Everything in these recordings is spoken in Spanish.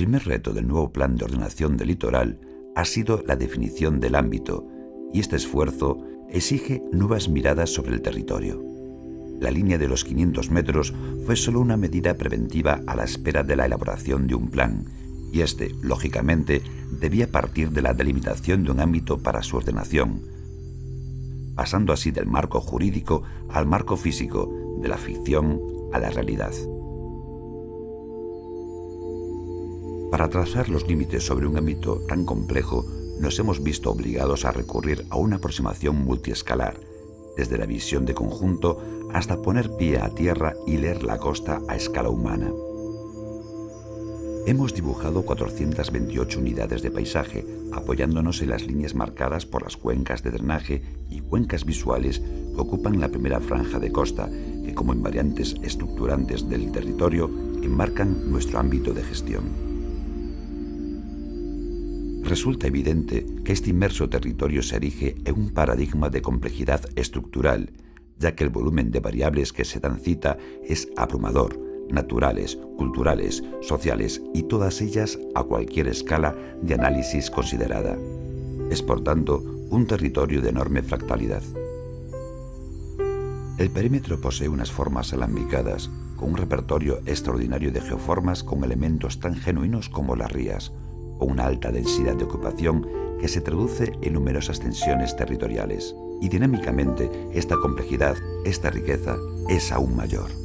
El primer reto del nuevo plan de ordenación del litoral ha sido la definición del ámbito, y este esfuerzo exige nuevas miradas sobre el territorio. La línea de los 500 metros fue solo una medida preventiva a la espera de la elaboración de un plan, y este, lógicamente, debía partir de la delimitación de un ámbito para su ordenación, pasando así del marco jurídico al marco físico, de la ficción a la realidad. Para trazar los límites sobre un ámbito tan complejo, nos hemos visto obligados a recurrir a una aproximación multiescalar, desde la visión de conjunto hasta poner pie a tierra y leer la costa a escala humana. Hemos dibujado 428 unidades de paisaje, apoyándonos en las líneas marcadas por las cuencas de drenaje y cuencas visuales que ocupan la primera franja de costa, que como invariantes estructurantes del territorio enmarcan nuestro ámbito de gestión resulta evidente que este inmerso territorio se erige en un paradigma de complejidad estructural, ya que el volumen de variables que se dan cita es abrumador, naturales, culturales, sociales y todas ellas a cualquier escala de análisis considerada. Es por tanto un territorio de enorme fractalidad. El perímetro posee unas formas alambicadas, con un repertorio extraordinario de geoformas con elementos tan genuinos como las rías, o una alta densidad de ocupación que se traduce en numerosas tensiones territoriales. Y dinámicamente esta complejidad, esta riqueza, es aún mayor.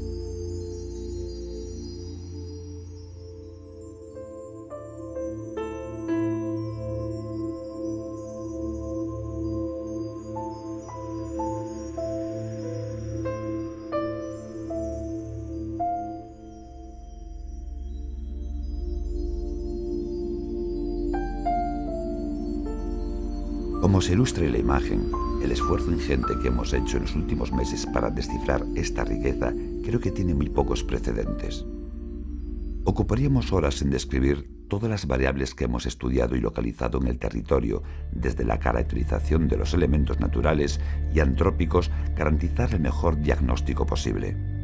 Como se ilustra en la imagen, el esfuerzo ingente que hemos hecho en los últimos meses para descifrar esta riqueza creo que tiene muy pocos precedentes. Ocuparíamos horas en describir todas las variables que hemos estudiado y localizado en el territorio, desde la caracterización de los elementos naturales y antrópicos, garantizar el mejor diagnóstico posible.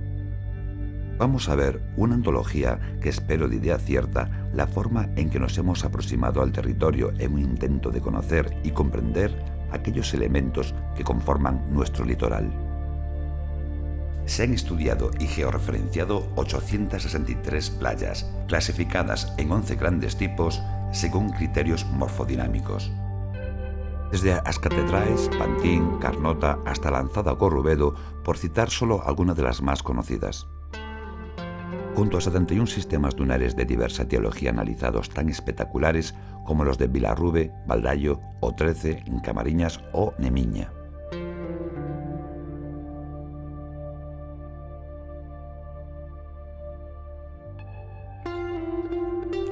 Vamos a ver una antología que espero de idea cierta la forma en que nos hemos aproximado al territorio en un intento de conocer y comprender aquellos elementos que conforman nuestro litoral. Se han estudiado y georreferenciado 863 playas, clasificadas en 11 grandes tipos según criterios morfodinámicos. Desde Ascatedraes, Pantín, Carnota hasta Lanzada Corrubedo, por citar solo algunas de las más conocidas junto a 71 sistemas dunares de diversa teología analizados tan espectaculares como los de Vilarrube, Valdayo, O13, Camariñas o Nemiña.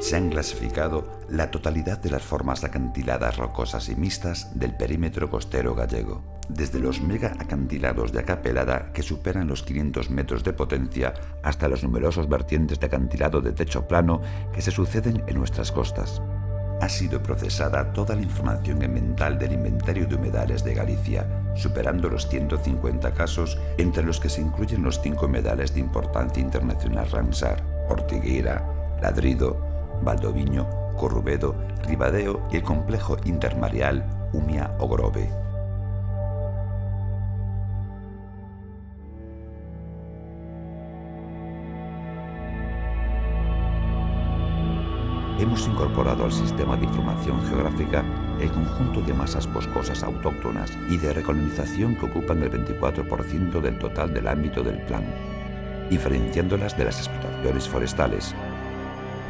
Se han clasificado la totalidad de las formas acantiladas rocosas y mixtas del perímetro costero gallego, desde los mega acantilados de acapelada que superan los 500 metros de potencia hasta los numerosos vertientes de acantilado de techo plano que se suceden en nuestras costas. Ha sido procesada toda la información mental del inventario de humedales de Galicia, superando los 150 casos, entre los que se incluyen los cinco humedales de importancia internacional Ramsar, Ortigueira, Ladrido, Valdoviño, Corrubedo, Ribadeo y el complejo intermareal Umia-Ogrove. Hemos incorporado al sistema de información geográfica el conjunto de masas boscosas autóctonas y de recolonización que ocupan el 24% del total del ámbito del plan, diferenciándolas de las explotaciones forestales,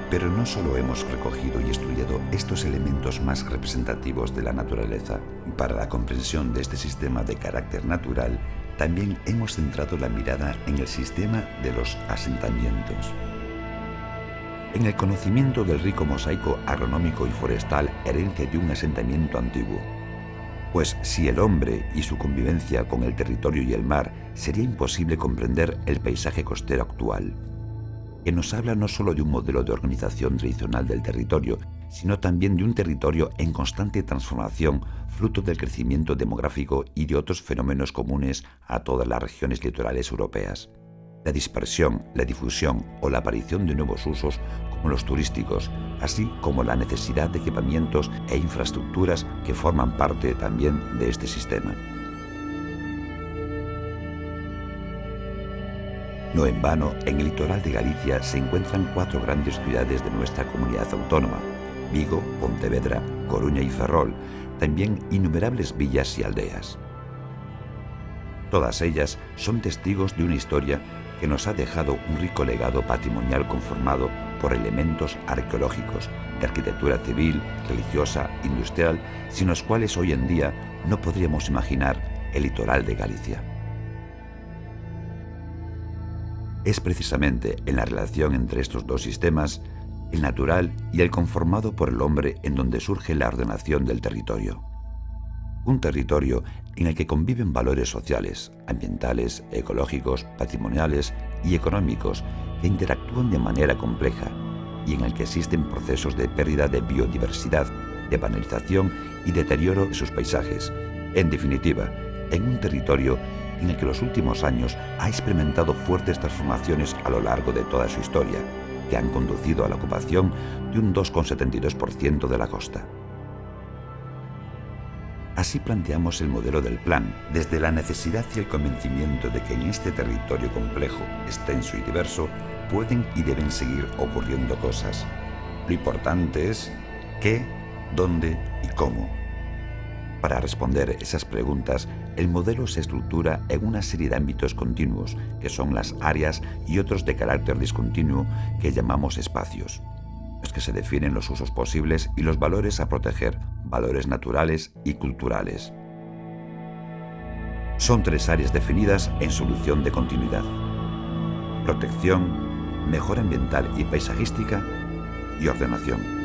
pero no solo hemos recogido y estudiado estos elementos más representativos de la naturaleza. Para la comprensión de este sistema de carácter natural, también hemos centrado la mirada en el sistema de los asentamientos. En el conocimiento del rico mosaico agronómico y forestal herencia de un asentamiento antiguo. Pues si el hombre y su convivencia con el territorio y el mar, sería imposible comprender el paisaje costero actual que nos habla no solo de un modelo de organización tradicional del territorio, sino también de un territorio en constante transformación, fruto del crecimiento demográfico y de otros fenómenos comunes a todas las regiones litorales europeas. la dispersión, la difusión o la aparición de nuevos usos como los turísticos, así como la necesidad de equipamientos e infraestructuras que forman parte también de este sistema. No en vano, en el litoral de Galicia se encuentran cuatro grandes ciudades de nuestra comunidad autónoma, Vigo, Pontevedra, Coruña y Ferrol, también innumerables villas y aldeas. Todas ellas son testigos de una historia que nos ha dejado un rico legado patrimonial conformado por elementos arqueológicos, de arquitectura civil, religiosa, industrial, sin los cuales hoy en día no podríamos imaginar el litoral de Galicia. Es precisamente en la relación entre estos dos sistemas, el natural y el conformado por el hombre, en donde surge la ordenación del territorio. Un territorio en el que conviven valores sociales, ambientales, ecológicos, patrimoniales y económicos que interactúan de manera compleja y en el que existen procesos de pérdida de biodiversidad, de banalización y deterioro de sus paisajes. En definitiva, en un territorio en el que los últimos años ha experimentado fuertes transformaciones a lo largo de toda su historia, que han conducido a la ocupación de un 2,72% de la costa. Así planteamos el modelo del plan, desde la necesidad y el convencimiento de que en este territorio complejo, extenso y diverso, pueden y deben seguir ocurriendo cosas. Lo importante es qué, dónde y cómo. Para responder esas preguntas, el modelo se estructura en una serie de ámbitos continuos, que son las áreas y otros de carácter discontinuo que llamamos espacios los que se definen los usos posibles y los valores a proteger, valores naturales y culturales. Son tres áreas definidas en solución de continuidad. Protección, mejora ambiental y paisajística y ordenación.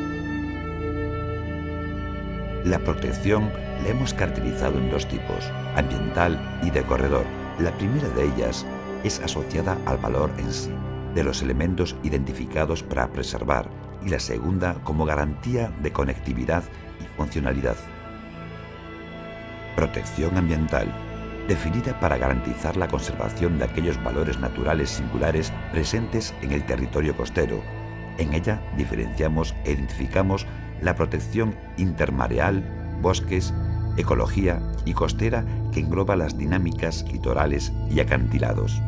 La protección la hemos caracterizado en dos tipos, ambiental y de corredor. La primera de ellas es asociada al valor en sí, de los elementos identificados para preservar y la segunda como garantía de conectividad y funcionalidad. Protección ambiental, definida para garantizar la conservación de aquellos valores naturales singulares presentes en el territorio costero. En ella diferenciamos e identificamos la protección intermareal, bosques, ecología y costera que engloba las dinámicas litorales y acantilados.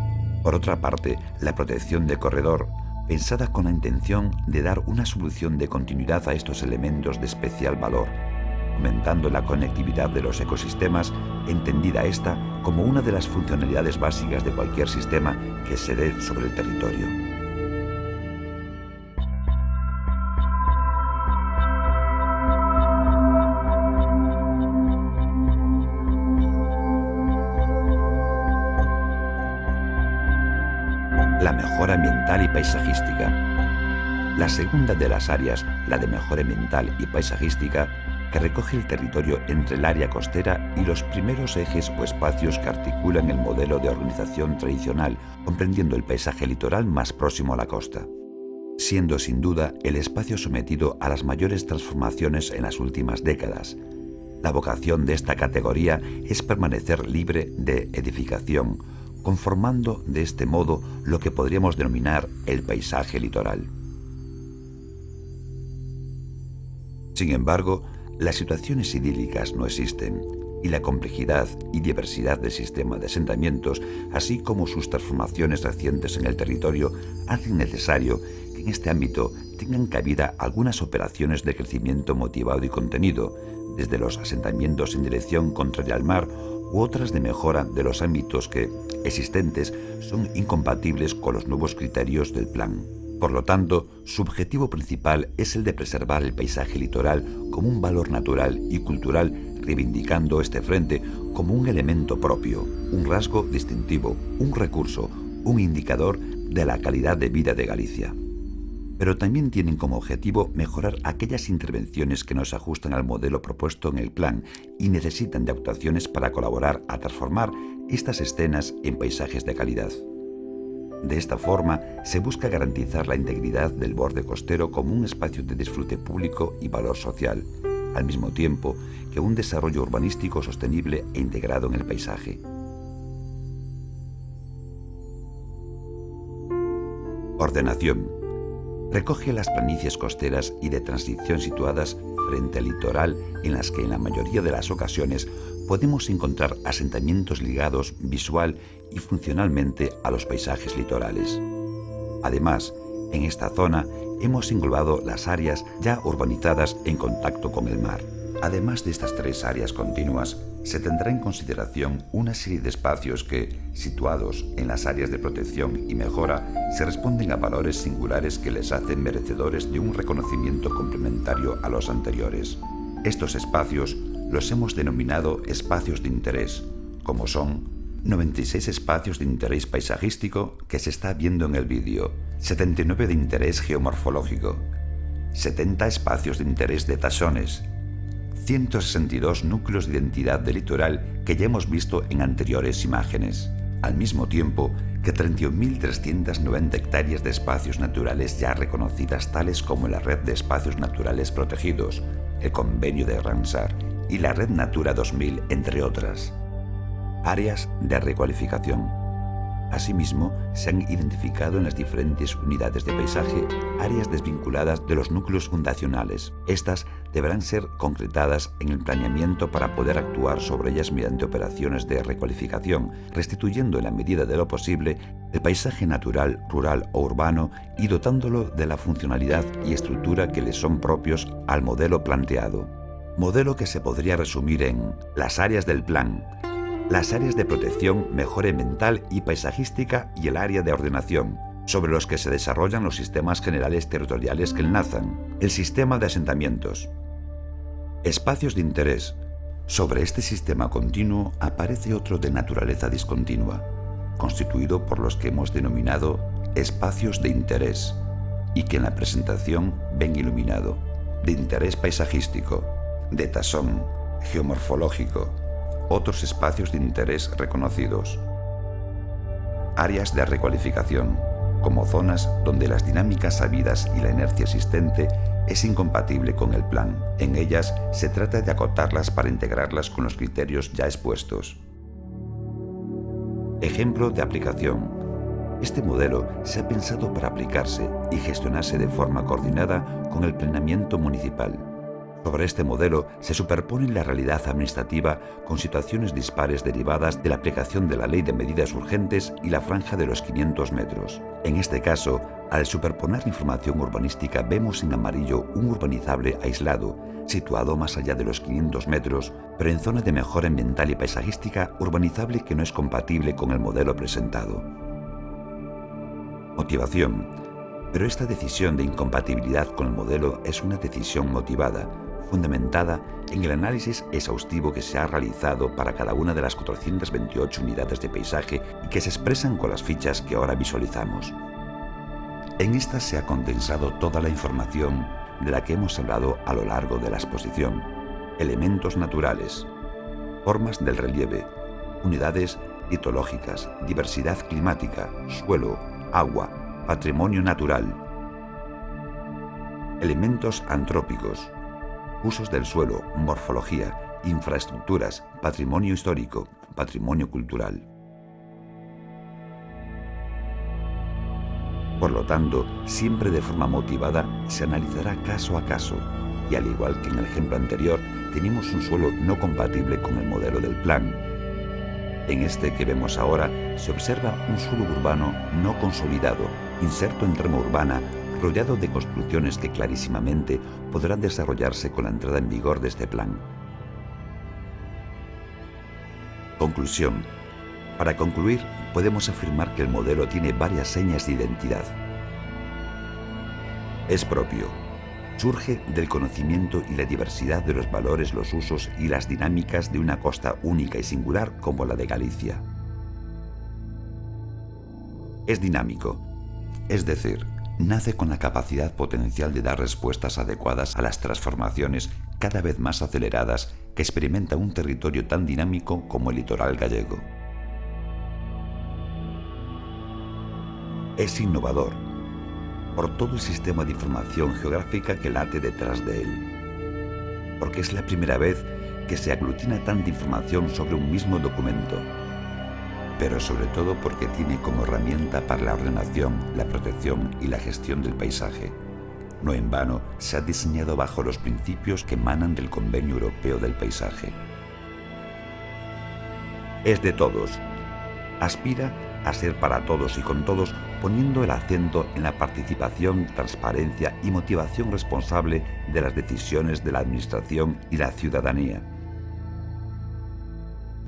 Por otra parte, la protección de corredor pensada con la intención de dar una solución de continuidad a estos elementos de especial valor, aumentando la conectividad de los ecosistemas, entendida esta como una de las funcionalidades básicas de cualquier sistema que se dé sobre el territorio. Mejora ambiental y paisajística. La segunda de las áreas, la de mejora ambiental y paisajística, que recoge el territorio entre el área costera y los primeros ejes o espacios que articulan el modelo de organización tradicional, comprendiendo el paisaje litoral más próximo a la costa siendo sin duda el espacio sometido a las mayores transformaciones en las últimas décadas. La vocación de esta categoría es permanecer libre de edificación, conformando de este modo lo que podríamos denominar el paisaje litoral. Sin embargo, las situaciones idílicas no existen y la complejidad y diversidad del sistema de asentamientos, así como sus transformaciones recientes en el territorio, hacen necesario que en este ámbito tengan cabida algunas operaciones de crecimiento motivado y contenido, desde los asentamientos en dirección contraria al mar u otras de mejora de los ámbitos que, existentes, son incompatibles con los nuevos criterios del plan. Por lo tanto, su objetivo principal es el de preservar el paisaje litoral como un valor natural y cultural, reivindicando este frente como un elemento propio, un rasgo distintivo, un recurso, un indicador de la calidad de vida de Galicia pero también tienen como objetivo mejorar aquellas intervenciones que no se ajustan al modelo propuesto en el plan y necesitan de actuaciones para colaborar a transformar estas escenas en paisajes de calidad. De esta forma, se busca garantizar la integridad del borde costero como un espacio de disfrute público y valor social, al mismo tiempo que un desarrollo urbanístico sostenible e integrado en el paisaje. Ordenación. Recoge las planicies costeras y de transición situadas frente al litoral en las que en la mayoría de las ocasiones podemos encontrar asentamientos ligados visual y funcionalmente a los paisajes litorales. Además, en esta zona hemos englobado las áreas ya urbanizadas en contacto con el mar. Además de estas tres áreas continuas, se tendrá en consideración una serie de espacios que, situados en las áreas de protección y mejora, se responden a valores singulares que les hacen merecedores de un reconocimiento complementario a los anteriores. Estos espacios los hemos denominado espacios de interés, como son 96 espacios de interés paisajístico que se está viendo en el vídeo, 79 de interés geomorfológico, 70 espacios de interés de taxones, 162 núcleos de identidad del litoral que ya hemos visto en anteriores imágenes, al mismo tiempo que 31.390 hectáreas de espacios naturales ya reconocidas tales como la Red de Espacios Naturales Protegidos, el Convenio de Ramsar y la Red Natura 2000, entre otras. Áreas de recualificación. Asimismo, se han identificado en las diferentes unidades de paisaje áreas desvinculadas de los núcleos fundacionales. Estas deberán ser concretadas en el planeamiento para poder actuar sobre ellas mediante operaciones de recualificación, restituyendo en la medida de lo posible el paisaje natural, rural o urbano y dotándolo de la funcionalidad y estructura que le son propios al modelo planteado. Modelo que se podría resumir en las áreas del plan, las áreas de protección, mejora mental y paisajística y el área de ordenación, sobre los que se desarrollan los sistemas generales territoriales que enlazan, el sistema de asentamientos. Espacios de interés. Sobre este sistema continuo aparece otro de naturaleza discontinua, constituido por los que hemos denominado espacios de interés, y que en la presentación ven iluminado, de interés paisajístico, de tasón, geomorfológico, otros espacios de interés reconocidos. Áreas de recualificación, como zonas donde las dinámicas sabidas y la inercia existente es incompatible con el plan. En ellas se trata de acotarlas para integrarlas con los criterios ya expuestos. Ejemplo de aplicación. Este modelo se ha pensado para aplicarse y gestionarse de forma coordinada con el planeamiento municipal. Sobre este modelo se superpone la realidad administrativa con situaciones dispares derivadas de la aplicación de la Ley de Medidas Urgentes y la franja de los 500 metros. En este caso, al superponer la información urbanística vemos en amarillo un urbanizable aislado, situado más allá de los 500 metros, pero en zona de mejora ambiental y paisajística urbanizable que no es compatible con el modelo presentado. Motivación. Pero esta decisión de incompatibilidad con el modelo es una decisión motivada, fundamentada en el análisis exhaustivo que se ha realizado para cada una de las 428 unidades de paisaje y que se expresan con las fichas que ahora visualizamos. En estas se ha condensado toda la información de la que hemos hablado a lo largo de la exposición. Elementos naturales, formas del relieve, unidades litológicas, diversidad climática, suelo, agua, patrimonio natural. Elementos antrópicos, usos del suelo, morfología, infraestructuras, patrimonio histórico, patrimonio cultural. Por lo tanto, siempre de forma motivada se analizará caso a caso, y al igual que en el ejemplo anterior, tenemos un suelo no compatible con el modelo del plan. En este que vemos ahora, se observa un suelo urbano no consolidado, inserto en trama urbana rodeado de construcciones que clarísimamente podrán desarrollarse con la entrada en vigor de este plan. Conclusión. Para concluir, podemos afirmar que el modelo tiene varias señas de identidad. Es propio. Surge del conocimiento y la diversidad de los valores, los usos y las dinámicas de una costa única y singular como la de Galicia. Es dinámico, es decir, nace con la capacidad potencial de dar respuestas adecuadas a las transformaciones cada vez más aceleradas que experimenta un territorio tan dinámico como el litoral gallego. Es innovador por todo el sistema de información geográfica que late detrás de él, porque es la primera vez que se aglutina tanta información sobre un mismo documento. Pero sobre todo porque tiene como herramienta para la ordenación, la protección y la gestión del paisaje. No en vano se ha diseñado bajo los principios que emanan del Convenio Europeo del Paisaje. Es de todos. Aspira a ser para todos y con todos, poniendo el acento en la participación, transparencia y motivación responsable de las decisiones de la Administración y la ciudadanía.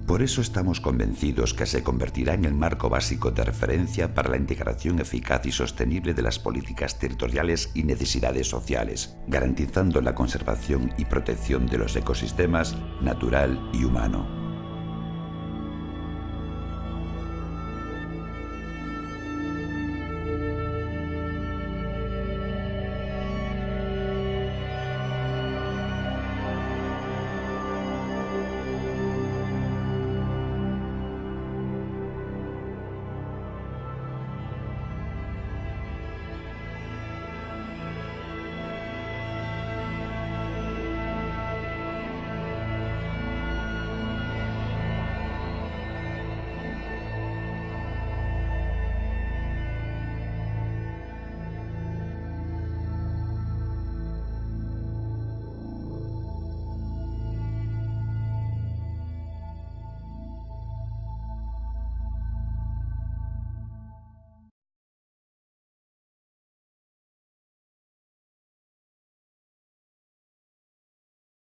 Por eso estamos convencidos que se convertirá en el marco básico de referencia para la integración eficaz y sostenible de las políticas territoriales y necesidades sociales, garantizando la conservación y protección de los ecosistemas natural y humano.